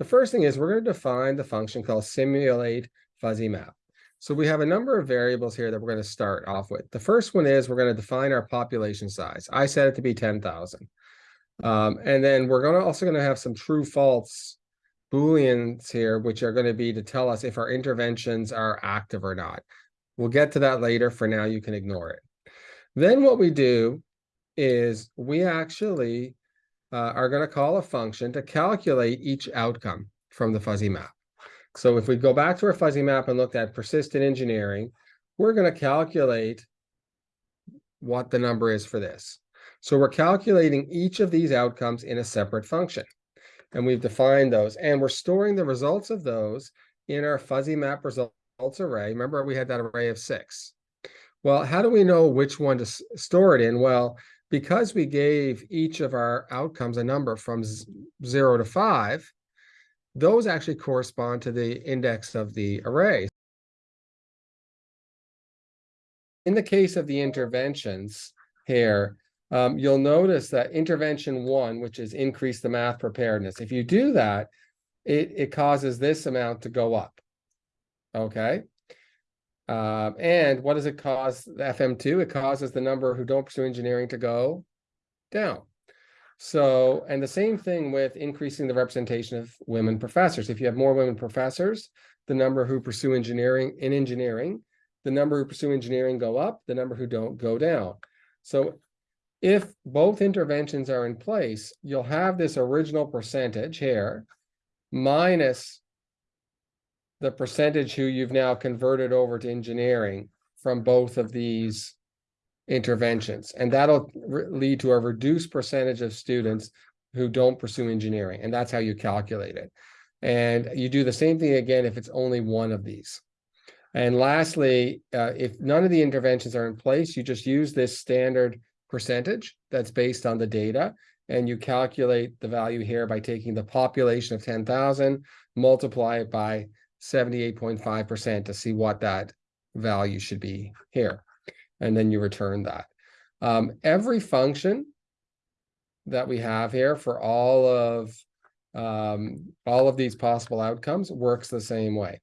The first thing is we're going to define the function called simulate fuzzy map. So we have a number of variables here that we're going to start off with. The first one is we're going to define our population size. I set it to be 10,000. Um, and then we're going to also going to have some true false booleans here, which are going to be to tell us if our interventions are active or not. We'll get to that later. For now, you can ignore it. Then what we do is we actually uh, are going to call a function to calculate each outcome from the fuzzy map. So if we go back to our fuzzy map and looked at persistent engineering, we're going to calculate what the number is for this. So we're calculating each of these outcomes in a separate function. And we've defined those. And we're storing the results of those in our fuzzy map results array. Remember, we had that array of six. Well, how do we know which one to store it in? Well, because we gave each of our outcomes a number from zero to five, those actually correspond to the index of the array. In the case of the interventions here, um, you'll notice that intervention one, which is increase the math preparedness, if you do that, it, it causes this amount to go up. Okay. Um, and what does it cause the FM2? It causes the number who don't pursue engineering to go down. So, and the same thing with increasing the representation of women professors. If you have more women professors, the number who pursue engineering in engineering, the number who pursue engineering go up, the number who don't go down. So if both interventions are in place, you'll have this original percentage here minus the percentage who you've now converted over to engineering from both of these interventions. And that'll lead to a reduced percentage of students who don't pursue engineering. And that's how you calculate it. And you do the same thing again if it's only one of these. And lastly, uh, if none of the interventions are in place, you just use this standard percentage that's based on the data. And you calculate the value here by taking the population of 10,000, multiply it by 78.5% to see what that value should be here and then you return that. Um, every function that we have here for all of um, all of these possible outcomes works the same way.